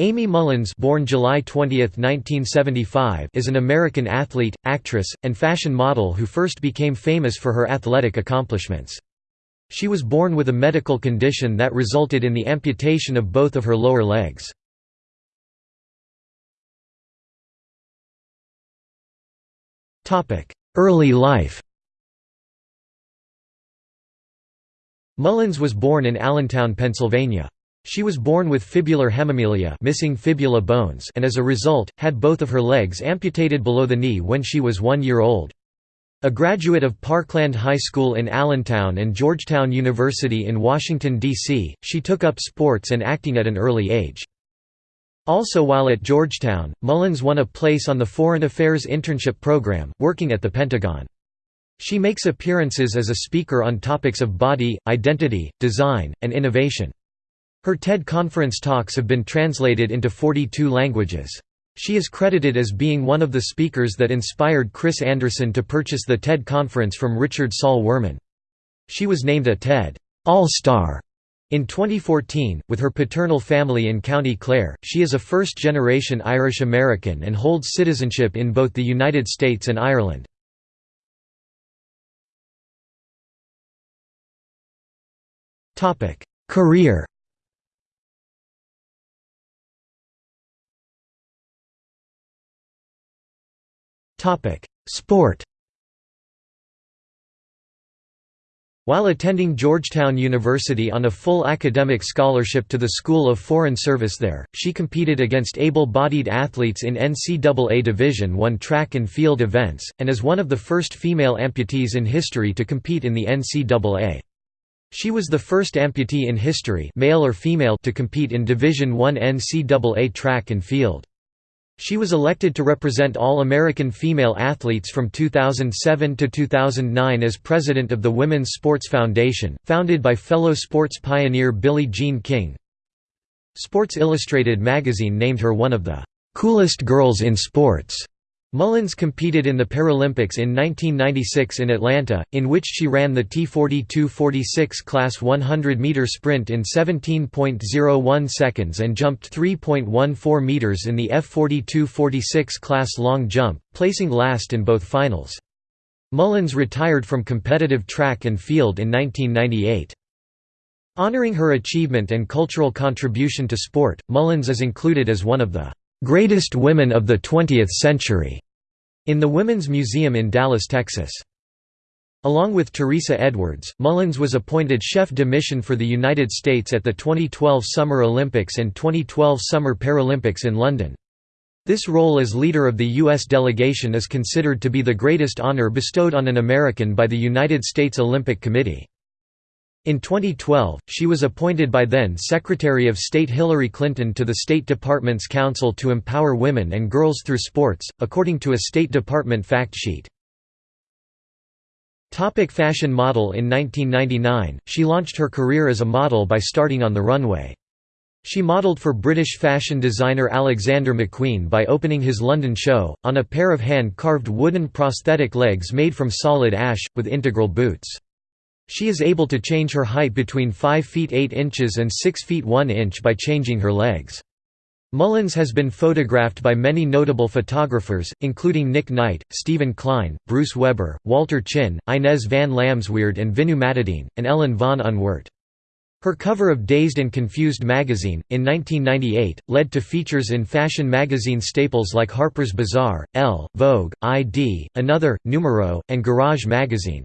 Aimee Mullins born July 20, 1975, is an American athlete, actress, and fashion model who first became famous for her athletic accomplishments. She was born with a medical condition that resulted in the amputation of both of her lower legs. Early life Mullins was born in Allentown, Pennsylvania. She was born with fibular hemimelia missing fibula bones and as a result, had both of her legs amputated below the knee when she was one year old. A graduate of Parkland High School in Allentown and Georgetown University in Washington, D.C., she took up sports and acting at an early age. Also while at Georgetown, Mullins won a place on the Foreign Affairs Internship Program, working at the Pentagon. She makes appearances as a speaker on topics of body, identity, design, and innovation. Her TED conference talks have been translated into 42 languages. She is credited as being one of the speakers that inspired Chris Anderson to purchase the TED conference from Richard Saul Wurman. She was named a TED All-Star in 2014, with her paternal family in County Clare, she is a first-generation Irish American and holds citizenship in both the United States and Ireland. Career Sport While attending Georgetown University on a full academic scholarship to the School of Foreign Service there, she competed against able-bodied athletes in NCAA Division I track and field events, and is one of the first female amputees in history to compete in the NCAA. She was the first amputee in history male or female to compete in Division I NCAA track and field. She was elected to represent all American female athletes from 2007 to 2009 as president of the Women's Sports Foundation, founded by fellow sports pioneer Billie Jean King. Sports Illustrated magazine named her one of the "...coolest girls in sports." Mullins competed in the Paralympics in 1996 in Atlanta, in which she ran the T42-46 class 100-meter sprint in 17.01 seconds and jumped 3.14 meters in the F42-46 class long jump, placing last in both finals. Mullins retired from competitive track and field in 1998. Honoring her achievement and cultural contribution to sport, Mullins is included as one of the "...greatest women of the 20th century", in the Women's Museum in Dallas, Texas. Along with Teresa Edwards, Mullins was appointed chef de mission for the United States at the 2012 Summer Olympics and 2012 Summer Paralympics in London. This role as leader of the U.S. delegation is considered to be the greatest honor bestowed on an American by the United States Olympic Committee. In 2012, she was appointed by then Secretary of State Hillary Clinton to the State Department's Council to Empower Women and Girls Through Sports, according to a State Department fact sheet. Topic fashion model In 1999, she launched her career as a model by starting on the runway. She modelled for British fashion designer Alexander McQueen by opening his London show, on a pair of hand-carved wooden prosthetic legs made from solid ash, with integral boots. She is able to change her height between 5 feet 8 inches and 6 feet 1 inch by changing her legs. Mullins has been photographed by many notable photographers, including Nick Knight, Steven Klein, Bruce Weber, Walter Chin, Inez van Lamsweerde and Vinoodh Matadin, and Ellen von Unwerth. Her cover of Dazed and Confused magazine, in 1998, led to features in fashion magazine staples like Harper's Bazaar, Elle, Vogue, ID, Another, Numero, and Garage magazine.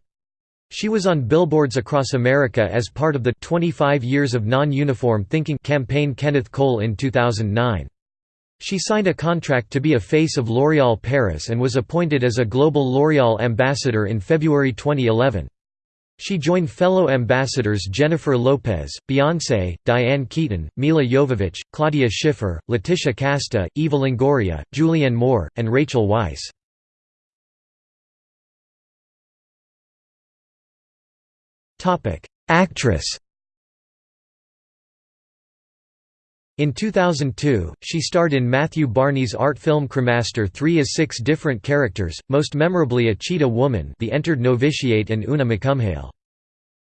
She was on billboards across America as part of the 25 Years of Non-Uniform Thinking campaign Kenneth Cole in 2009. She signed a contract to be a face of L'Oréal Paris and was appointed as a global L'Oréal ambassador in February 2011. She joined fellow ambassadors Jennifer Lopez, Beyoncé, Diane Keaton, Milla Jovovich, Claudia Schiffer, Laetitia Casta, Eva Longoria, Julianne Moore, and Rachel Weisz. Actress In 2002, she starred in Matthew Barney's art film Cremaster 3 as six different characters, most memorably a cheetah woman the entered novitiate and Oonagh MacCumhail.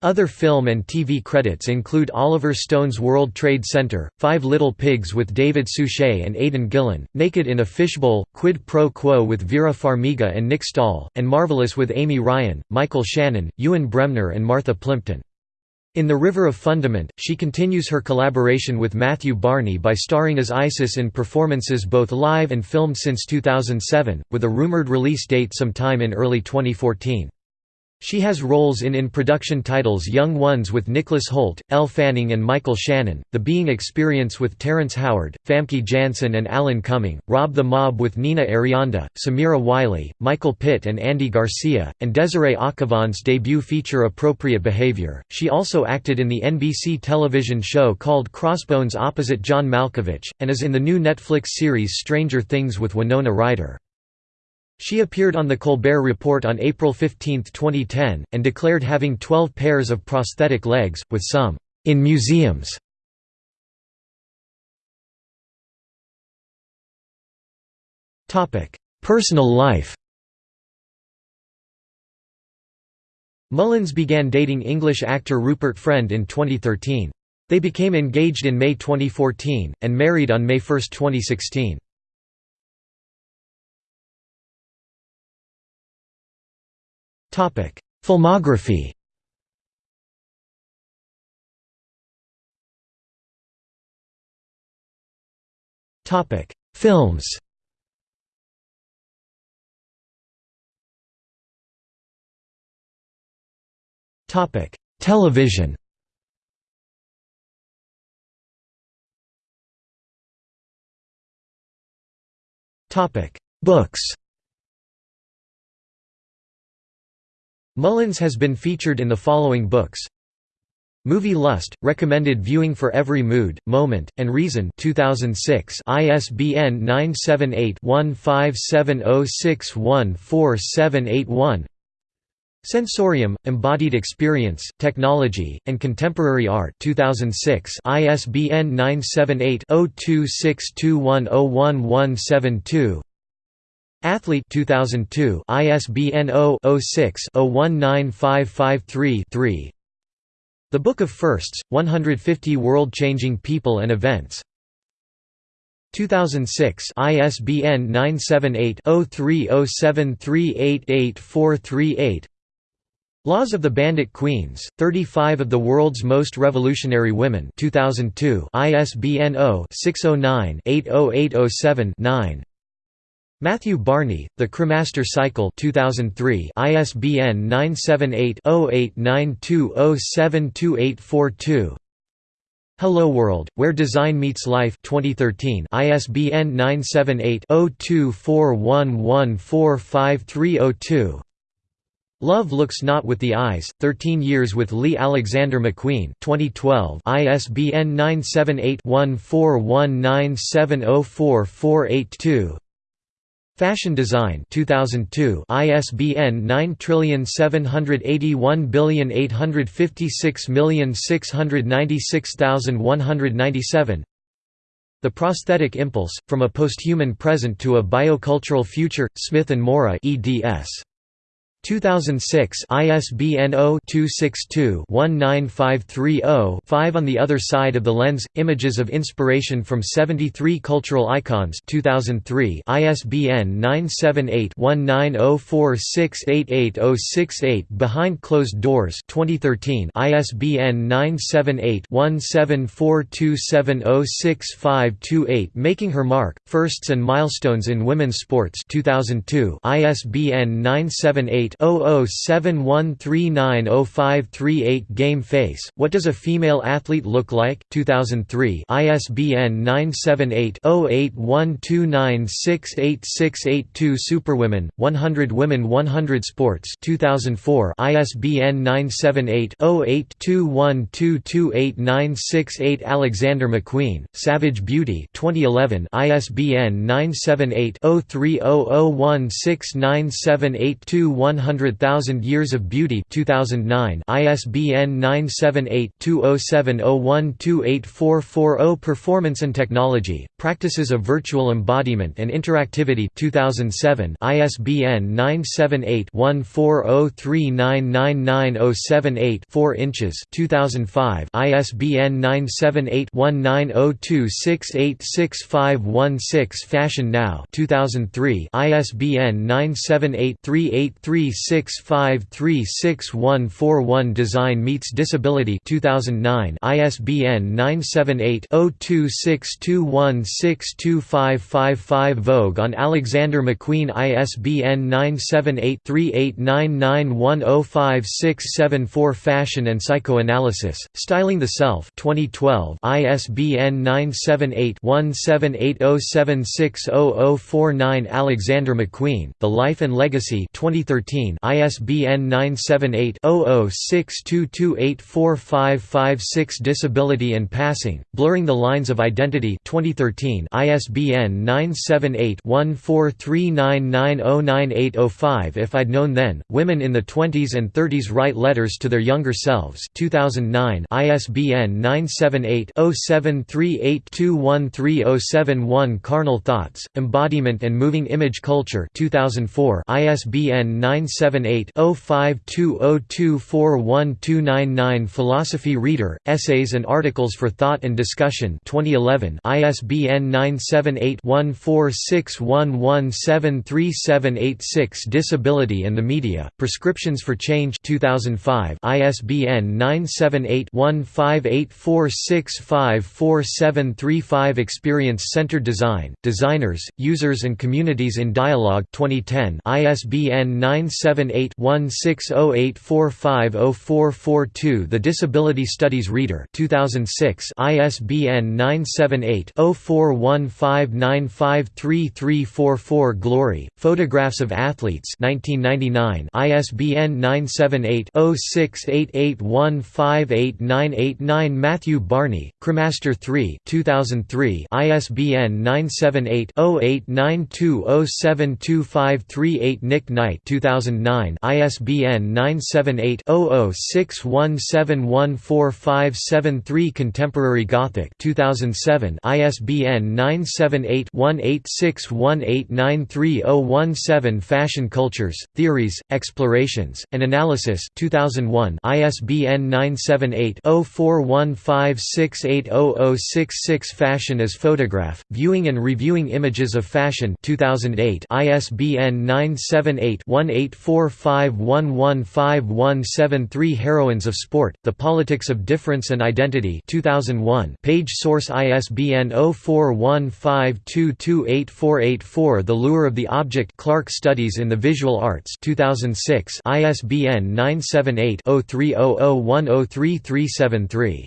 Other film and TV credits include Oliver Stone's World Trade Center, Five Little Pigs with David Suchet and Aidan Gillen, Naked in a Fishbowl, Quid Pro Quo with Vera Farmiga and Nick Stahl, and Marvelous with Amy Ryan, Michael Shannon, Ewen Bremner and Martha Plimpton. In The River of Fundament, she continues her collaboration with Matthew Barney by starring as Isis in performances both live and filmed since 2007, with a rumored release date sometime in early 2014. She has roles in in-production titles Young Ones with Nicholas Hoult, Elle Fanning and Michael Shannon, The Being Experience with Terrence Howard, Famke Janssen and Alan Cumming, Rob the Mob with Nina Arianda, Samira Wiley, Michael Pitt and Andy Garcia, and Desiree Akhavan's debut feature Appropriate Behavior. She also acted in the NBC television show called Crossbones opposite John Malkovich, and is in the new Netflix series Stranger Things with Winona Ryder. She appeared on The Colbert Report on April 15, 2010, and declared having 12 pairs of prosthetic legs, with some, "...in museums". Personal life Mullins began dating English actor Rupert Friend in 2013. They became engaged in May 2014, and married on May 1, 2016. Topic: Filmography. Topic: Films. Topic: Television. Topic: Books. Mullins has been featured in the following books. Movie Lust, recommended viewing for every mood, moment, and reason 2006 ISBN 978-1570614781 Sensorium, Embodied Experience, Technology, and Contemporary Art 2006 ISBN 978 0262101172 Athlete 2002 ISBN 0-06-019553-3 The Book of Firsts, 150 World-Changing People and Events. 2006 ISBN 978-0307388438 Laws of the Bandit Queens, 35 of the World's Most Revolutionary Women. 2002 ISBN 0-609-80807-9 Matthew Barney, The Cremaster Cycle 2003 ISBN 978-0892072842 Hello World, Where Design Meets Life 2013 ISBN 978-0241145302 Love Looks Not With the Eyes, 13 Years with Lee Alexander McQueen 2012 ISBN 978 1419704482 Fashion Design 2002 ISBN 9781856696197 The Prosthetic Impulse, From a Posthuman Present to a Biocultural Future, Smith & Mora eds. 2006 ISBN 0-262-19530-5 On the Other Side of the Lens – Images of Inspiration from 73 Cultural Icons 2003 ISBN 978-1904688068 Behind Closed Doors 2013 ISBN 978-1742706528 Making Her Mark – Firsts and Milestones in Women's Sports 2002 ISBN 978 08 Game Face, What Does a Female Athlete Look Like? 2003 ISBN 978-0812968682 Superwomen, 100 Women 100 Sports 2004 ISBN 978-0821228968 Alexander McQueen, Savage Beauty 2011 ISBN 978 0300169782 100,000 Years of Beauty 2009 ISBN 978-2070128440 Performance and Technology, Practices of Virtual Embodiment and Interactivity 2007 ISBN 978-1403999078 4 inches 2005 ISBN 978-1902686516 Fashion Now 2003 ISBN 978-3836536141 Design Meets Disability 2009 ISBN 978-0262162555 Vogue on Alexander McQueen ISBN 978-3899105674 Fashion and Psychoanalysis, Styling the Self 2012 ISBN 978-1780760049 Alexander McQueen, The Life and Legacy 2013 ISBN 978-0062284556 Disability and Passing, Blurring the Lines of Identity 2013 ISBN 978-1439909805 If I'd Known Then, Women in the Twenties and Thirties Write Letters to Their Younger Selves 2009 ISBN 978-0738213071 Carnal Thoughts, Embodiment and Moving Image Culture 2004 ISBN 978-0520241299 Philosophy Reader, Essays and Articles for Thought and Discussion 2011 ISBN 978-1461173786 Disability and the Media, Prescriptions for Change 2005 ISBN 978-1584654735 Experience-Centered Design, Designers, Users and Communities in Dialogue 2010 ISBN 978-1608450442 The Disability Studies Reader 2006 ISBN 978-0415953344 Glory, Photographs of Athletes 1999 ISBN 978 0688158989 Matthew Barney, Cremaster 3 2003 ISBN 978 0892072538 Nick Knight 2009 ISBN 978 0061714573 Contemporary Gothic 2007 ISBN 978 1861893017 Fashion Cultures, Theories, Explorations, and Analysis 2001 ISBN 978-0415680066 Fashion as Photograph, Viewing and Reviewing Images of Fashion 2008 ISBN 978-1845115173 Heroines of Sport, The Politics of Difference and Identity 2001 Page source ISBN 0415228484 The Lure of the Object Clark Studies in the Visual Arts 2006 ISBN 978 0300103373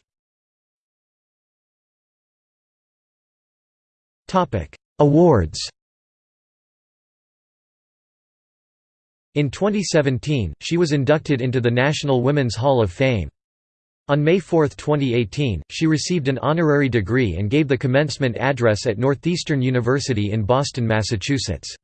Awards In 2017, she was inducted into the National Women's Hall of Fame. On May 4, 2018, she received an honorary degree and gave the commencement address at Northeastern University in Boston, Massachusetts.